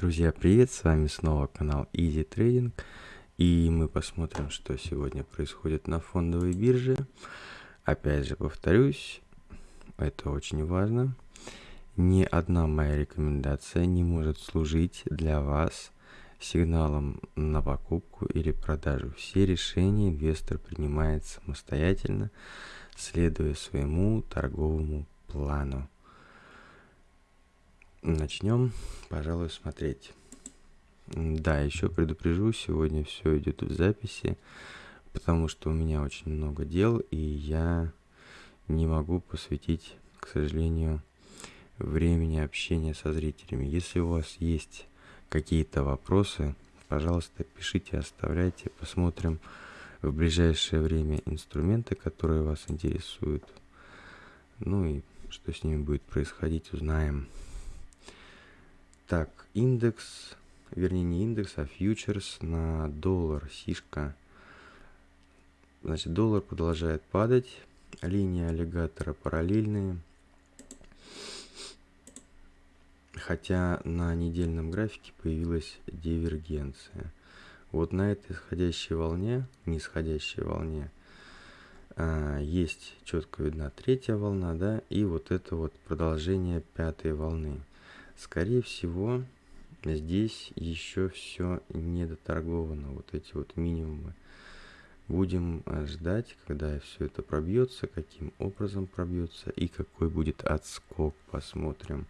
Друзья, привет! С вами снова канал Easy Trading. И мы посмотрим, что сегодня происходит на фондовой бирже. Опять же повторюсь, это очень важно. Ни одна моя рекомендация не может служить для вас сигналом на покупку или продажу. Все решения инвестор принимает самостоятельно, следуя своему торговому плану. Начнем, пожалуй, смотреть. Да, еще предупрежу, сегодня все идет в записи, потому что у меня очень много дел, и я не могу посвятить, к сожалению, времени общения со зрителями. Если у вас есть какие-то вопросы, пожалуйста, пишите, оставляйте, посмотрим в ближайшее время инструменты, которые вас интересуют. Ну и что с ними будет происходить, узнаем. Так, индекс, вернее не индекс, а фьючерс на доллар, сишка. Значит, доллар продолжает падать, линии аллигатора параллельные. Хотя на недельном графике появилась дивергенция. Вот на этой исходящей волне, нисходящей волне, а, есть четко видна третья волна, да, и вот это вот продолжение пятой волны. Скорее всего, здесь еще все не доторговано, вот эти вот минимумы. Будем э, ждать, когда все это пробьется, каким образом пробьется и какой будет отскок, посмотрим.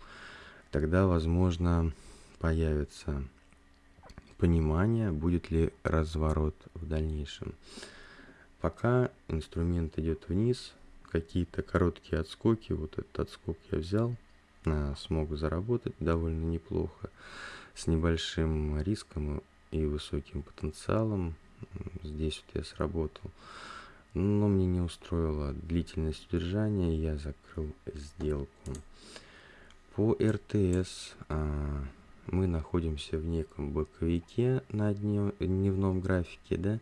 Тогда, возможно, появится понимание, будет ли разворот в дальнейшем. Пока инструмент идет вниз, какие-то короткие отскоки, вот этот отскок я взял, смог заработать довольно неплохо, с небольшим риском и высоким потенциалом. Здесь вот я сработал. Но мне не устроила длительность удержания, я закрыл сделку. По РТС а, мы находимся в неком боковике на дневном графике, да.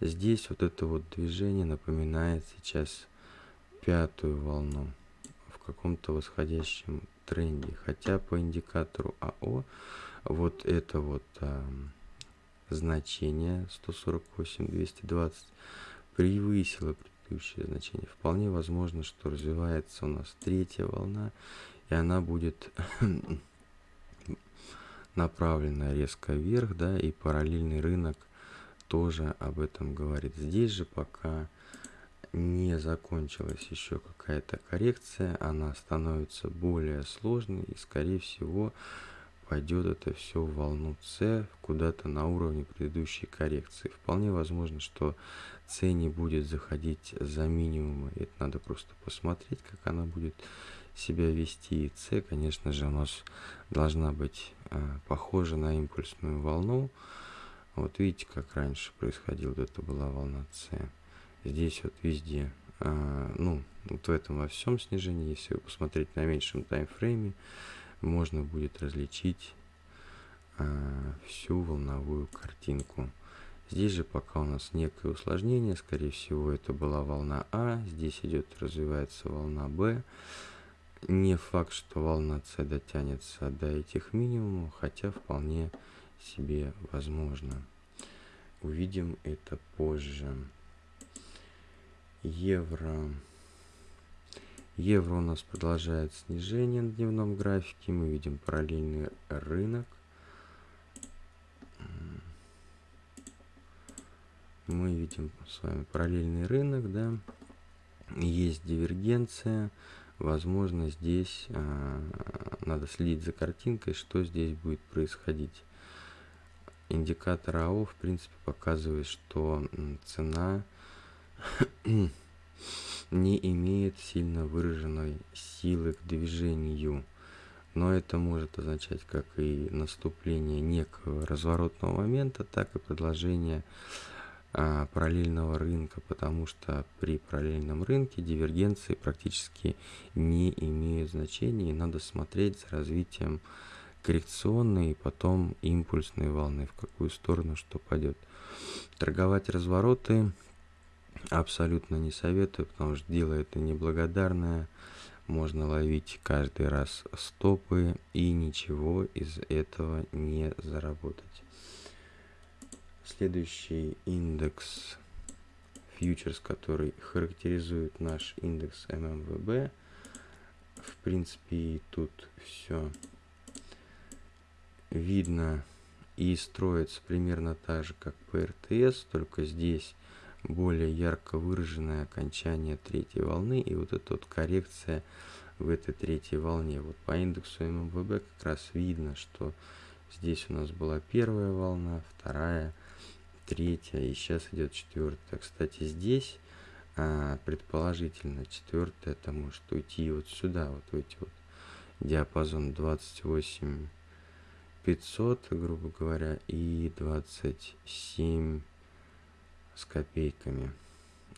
Здесь вот это вот движение напоминает сейчас пятую волну каком-то восходящем тренде. Хотя по индикатору АО вот это вот а, значение 148-220 превысило предыдущее значение. Вполне возможно, что развивается у нас третья волна, и она будет направлена резко вверх, да, и параллельный рынок тоже об этом говорит. Здесь же пока не закончилась еще какая-то коррекция, она становится более сложной и скорее всего пойдет это все в волну С куда-то на уровне предыдущей коррекции. Вполне возможно, что С не будет заходить за минимумы. Это надо просто посмотреть, как она будет себя вести. И С, конечно же, у нас должна быть а, похожа на импульсную волну. Вот видите, как раньше происходило, это была волна С здесь вот везде, а, ну, вот в этом во всем снижении, если посмотреть на меньшем таймфрейме, можно будет различить а, всю волновую картинку. Здесь же пока у нас некое усложнение, скорее всего это была волна А, здесь идет, развивается волна Б. Не факт, что волна С дотянется до этих минимумов, хотя вполне себе возможно. Увидим это позже евро. Евро у нас продолжает снижение на дневном графике. Мы видим параллельный рынок. Мы видим с вами параллельный рынок, да. Есть дивергенция. Возможно, здесь а, надо следить за картинкой, что здесь будет происходить. Индикатор АО, в принципе, показывает, что цена не имеет сильно выраженной силы к движению. Но это может означать как и наступление некого разворотного момента, так и продолжение а, параллельного рынка, потому что при параллельном рынке дивергенции практически не имеют значения, и надо смотреть за развитием коррекционной и потом импульсной волны, в какую сторону что пойдет. Торговать развороты абсолютно не советую, потому что дело это неблагодарное. можно ловить каждый раз стопы и ничего из этого не заработать. Следующий индекс фьючерс, который характеризует наш индекс ММВБ. В принципе, тут все видно и строится примерно так же, как по РТС, только здесь более ярко выраженное окончание третьей волны и вот эта вот коррекция в этой третьей волне. Вот по индексу ММВБ как раз видно, что здесь у нас была первая волна, вторая, третья и сейчас идет четвертая. Кстати, здесь а, предположительно четвертая это может уйти вот сюда, вот в эти вот диапазон 28 500, грубо говоря, и 27 с копейками.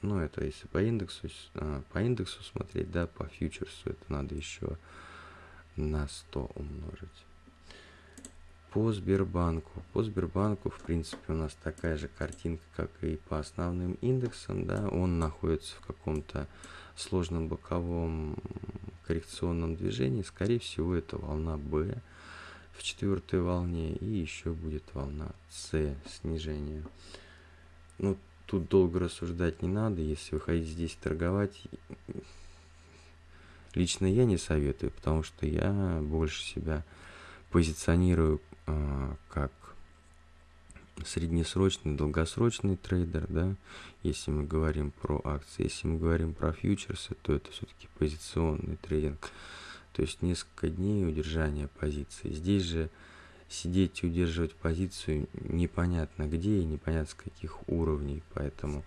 Ну, это если по индексу, а, по индексу смотреть, да, по фьючерсу это надо еще на 100 умножить. По Сбербанку. По Сбербанку, в принципе, у нас такая же картинка, как и по основным индексам, да, он находится в каком-то сложном боковом коррекционном движении. Скорее всего, это волна B в четвертой волне и еще будет волна С снижения. Ну, тут долго рассуждать не надо, если вы хотите здесь торговать. Лично я не советую, потому что я больше себя позиционирую э, как среднесрочный, долгосрочный трейдер, да, если мы говорим про акции, если мы говорим про фьючерсы, то это все-таки позиционный трейдинг, то есть несколько дней удержания позиции. Здесь же сидеть и удерживать позицию непонятно где и непонятно с каких уровней, поэтому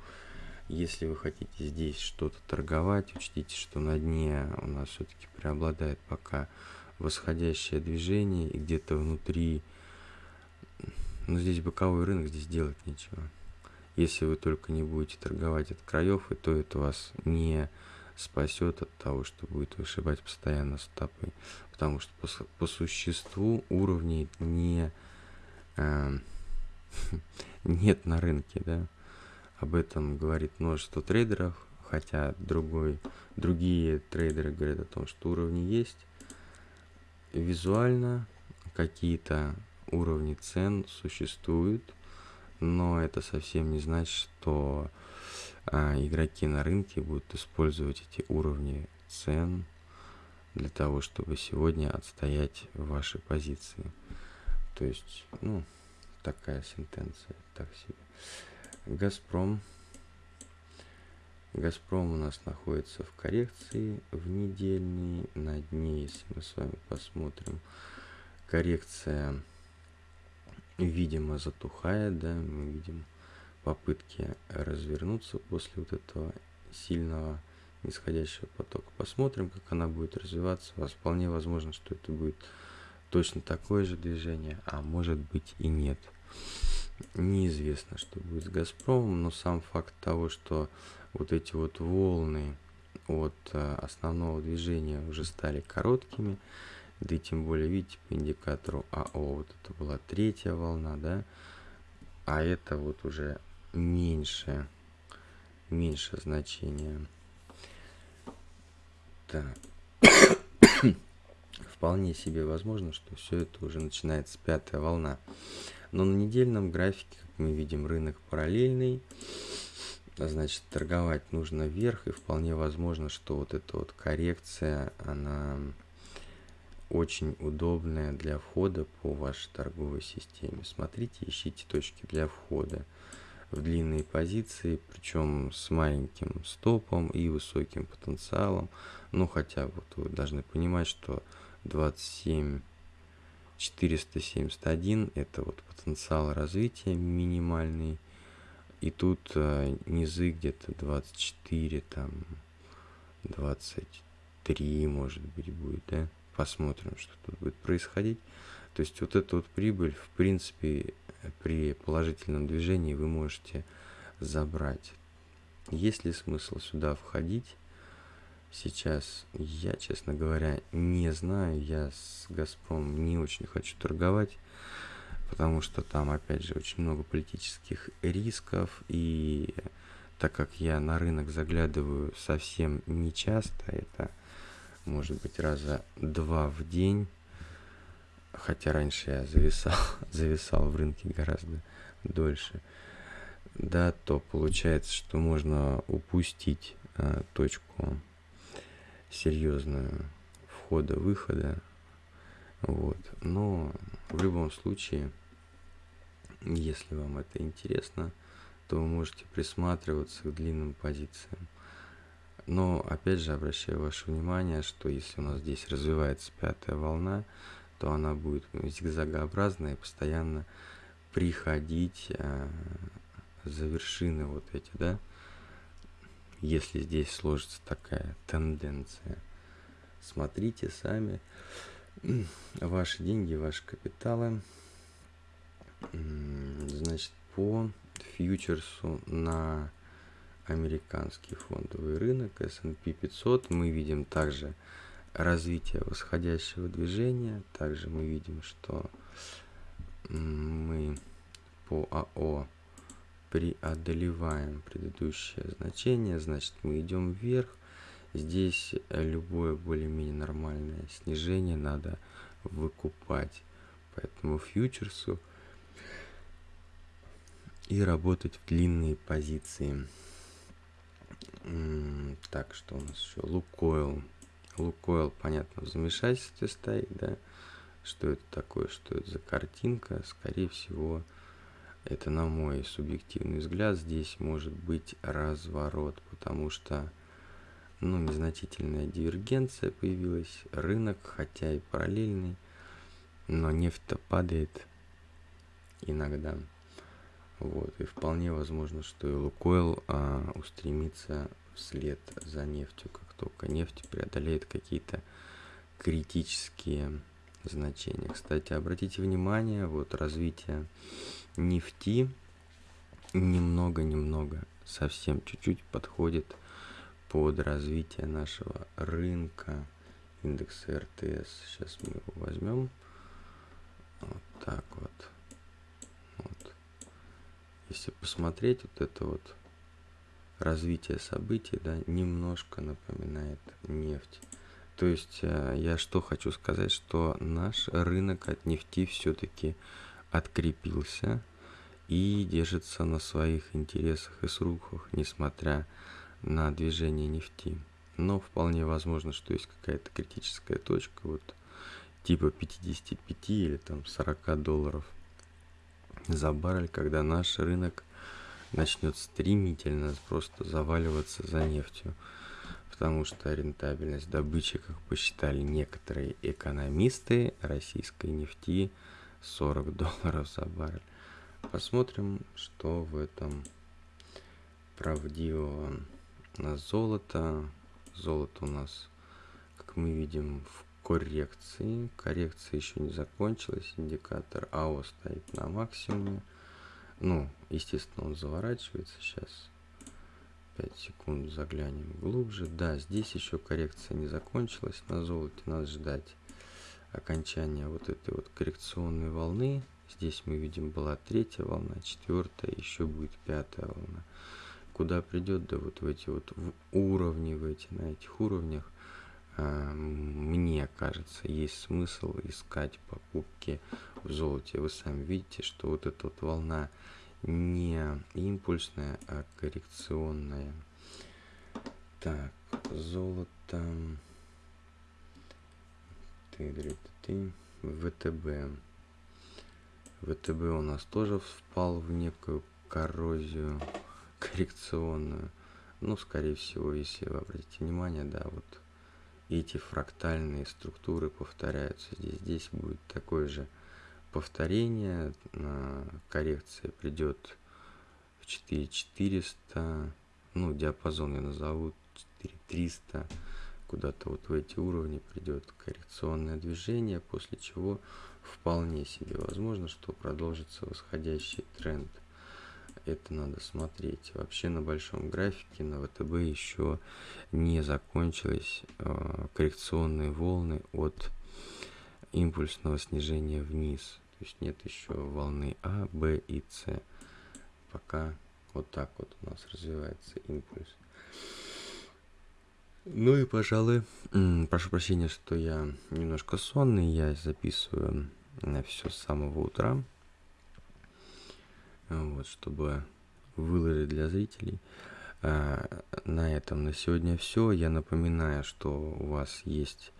если вы хотите здесь что-то торговать, учтите, что на дне у нас все-таки преобладает пока восходящее движение и где-то внутри, ну здесь боковой рынок, здесь делать нечего. Если вы только не будете торговать от краев, то это вас не спасет от того, что будет вышибать постоянно стопы. Потому что по, по существу уровней не, э, нет на рынке, да. Об этом говорит множество трейдеров, хотя другой, другие трейдеры говорят о том, что уровни есть. Визуально какие-то уровни цен существуют, но это совсем не значит, что а игроки на рынке будут использовать эти уровни цен для того, чтобы сегодня отстоять ваши позиции. То есть, ну, такая сентенция, так себе. Газпром. Газпром у нас находится в коррекции в недельной. На дне, если мы с вами посмотрим, коррекция, видимо, затухает, да, мы видим попытки развернуться после вот этого сильного нисходящего потока. Посмотрим, как она будет развиваться. Вполне возможно, что это будет точно такое же движение, а может быть и нет. Неизвестно, что будет с Газпромом, но сам факт того, что вот эти вот волны от э, основного движения уже стали короткими, да и тем более, видите, по индикатору АО, вот это была третья волна, да, а это вот уже меньше, меньше значения. Так. Вполне себе возможно, что все это уже начинается пятая волна. Но на недельном графике, как мы видим, рынок параллельный. Значит, торговать нужно вверх, и вполне возможно, что вот эта вот коррекция, она очень удобная для входа по вашей торговой системе. Смотрите, ищите точки для входа в длинные позиции, причем с маленьким стопом и высоким потенциалом. Ну, хотя вот вы должны понимать, что 27 471 это вот потенциал развития минимальный. И тут э, низы где-то 24, там 23, может быть, будет, да? Посмотрим, что тут будет происходить. То есть вот эта вот прибыль, в принципе, при положительном движении вы можете забрать. Есть ли смысл сюда входить? Сейчас я, честно говоря, не знаю. Я с Газпром не очень хочу торговать, потому что там, опять же, очень много политических рисков. И так как я на рынок заглядываю совсем не часто, это может быть, раза два в день, хотя раньше я зависал, зависал в рынке гораздо дольше, да, то получается, что можно упустить а, точку серьезную входа-выхода, вот, но в любом случае, если вам это интересно, то вы можете присматриваться к длинным позициям. Но опять же обращаю ваше внимание, что если у нас здесь развивается пятая волна, то она будет зигзагообразная и постоянно приходить э, за вершины вот эти, да, если здесь сложится такая тенденция. Смотрите сами ваши деньги, ваши капиталы. Значит, по фьючерсу на американский фондовый рынок S&P 500 мы видим также развитие восходящего движения. Также мы видим, что мы по АО преодолеваем предыдущее значение, значит мы идем вверх. Здесь любое более-менее нормальное снижение надо выкупать. Поэтому фьючерсу и работать в длинные позиции. Так, что у нас еще? Лукойл. Лукойл, понятно, в замешательстве стоит, да? Что это такое, что это за картинка? Скорее всего, это на мой субъективный взгляд, здесь может быть разворот, потому что, ну, незначительная дивергенция появилась, рынок, хотя и параллельный, но нефть-то падает иногда. Вот, и вполне возможно, что и Лукойл а, устремится вслед за нефтью, как только нефть преодолеет какие-то критические значения. Кстати, обратите внимание, вот развитие нефти немного-немного, совсем чуть-чуть подходит под развитие нашего рынка индекса РТС. Сейчас мы его возьмем. Вот так вот. Если посмотреть вот это вот развитие событий, да, немножко напоминает нефть. То есть э, я что хочу сказать, что наш рынок от нефти все-таки открепился и держится на своих интересах и срухах, несмотря на движение нефти. Но вполне возможно, что есть какая-то критическая точка, вот типа 55 или там 40 долларов за баррель, когда наш рынок начнет стремительно просто заваливаться за нефтью. Потому что рентабельность добычи, как посчитали некоторые экономисты российской нефти, 40 долларов за баррель. Посмотрим, что в этом правдивого. На золото. Золото у нас, как мы видим, в коррекции. Коррекция еще не закончилась. Индикатор АО стоит на максимуме. Ну, естественно, он заворачивается сейчас. 5 секунд заглянем глубже. Да, здесь еще коррекция не закончилась. На золоте надо ждать окончания вот этой вот коррекционной волны. Здесь мы видим была третья волна, четвертая, еще будет пятая волна. Куда придет, да вот в эти вот в уровни, в эти, на этих уровнях мне кажется, есть смысл искать покупки в золоте. Вы сами видите, что вот эта вот волна не импульсная, а коррекционная. Так, золото. Ты, ты, ты, ВТБ. ВТБ у нас тоже впал в некую коррозию коррекционную. Ну, скорее всего, если вы обратите внимание, да, вот эти фрактальные структуры повторяются. Здесь, здесь будет такое же повторение. Коррекция придет в 4400. Ну, диапазон я назову 4300. Куда-то вот в эти уровни придет коррекционное движение, после чего вполне себе возможно, что продолжится восходящий тренд – это надо смотреть. Вообще на большом графике на ВТБ еще не закончились э, коррекционные волны от импульсного снижения вниз. То есть нет еще волны А, Б и С. Пока вот так вот у нас развивается импульс. Ну и, пожалуй, прошу прощения, что я немножко сонный, я записываю все с самого утра, вот, чтобы выложить для зрителей. А, на этом на сегодня все. Я напоминаю, что у вас есть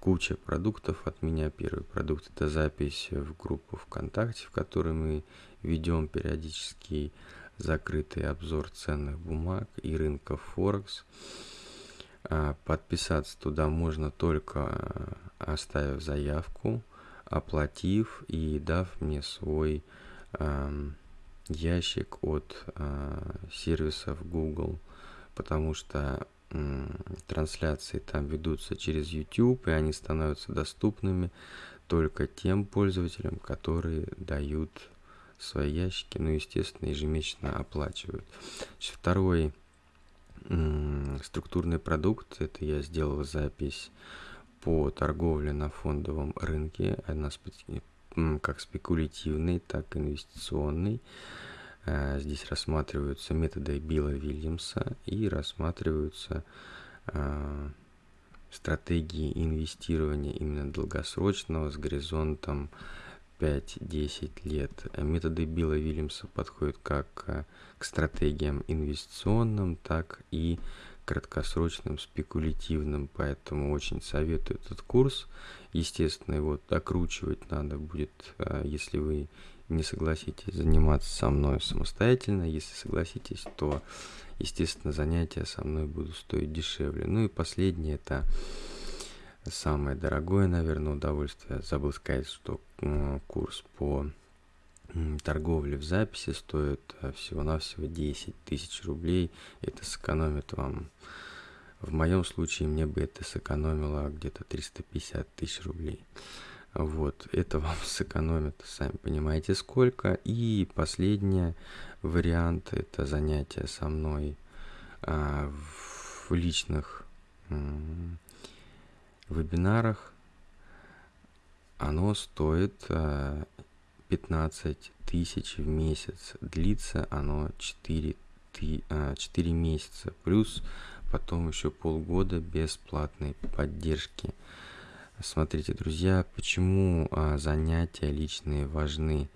куча продуктов от меня. Первый продукт это запись в группу ВКонтакте, в которой мы ведем периодический закрытый обзор ценных бумаг и рынков Форекс. А, подписаться туда можно только а, оставив заявку, оплатив и дав мне свой ящик от сервисов Google, потому что трансляции там ведутся через YouTube, и они становятся доступными только тем пользователям, которые дают свои ящики, ну, естественно, ежемесячно оплачивают. Второй структурный продукт, это я сделал запись по торговле на фондовом рынке, она как спекулятивный, так и инвестиционный. Э, здесь рассматриваются методы Билла Вильямса и рассматриваются э, стратегии инвестирования именно долгосрочного с горизонтом 5-10 лет. Методы Билла Вильямса подходят как э, к стратегиям инвестиционным, так и краткосрочным, спекулятивным, поэтому очень советую этот курс. Естественно, его докручивать надо будет, если вы не согласитесь заниматься со мной самостоятельно. Если согласитесь, то, естественно, занятия со мной будут стоить дешевле. Ну и последнее, это самое дорогое, наверное, удовольствие. Забыл сказать, что курс по торговле в записи стоит э, всего-навсего 10 тысяч рублей. Это сэкономит вам... В моем случае мне бы это сэкономило где-то 350 тысяч рублей. Вот, это вам сэкономит, сами понимаете, сколько. И последний вариант – это занятие со мной а, в личных вебинарах. Оно стоит а, 15 тысяч в месяц. Длится оно 4, ты, а, 4 месяца. Плюс потом еще полгода бесплатной поддержки. Смотрите, друзья, почему а, занятия личные важны.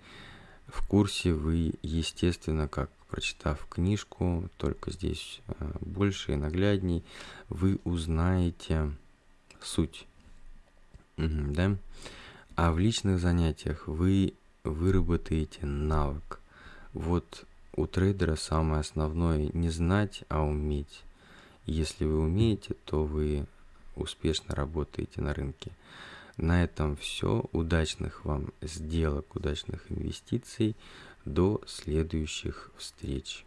В курсе вы, естественно, как прочитав книжку, только здесь а, больше и наглядней, вы узнаете суть. Да? А в личных занятиях вы выработаете навык. Вот у трейдера самое основное не знать, а уметь. Если вы умеете, то вы успешно работаете на рынке. На этом все. Удачных вам сделок, удачных инвестиций. До следующих встреч.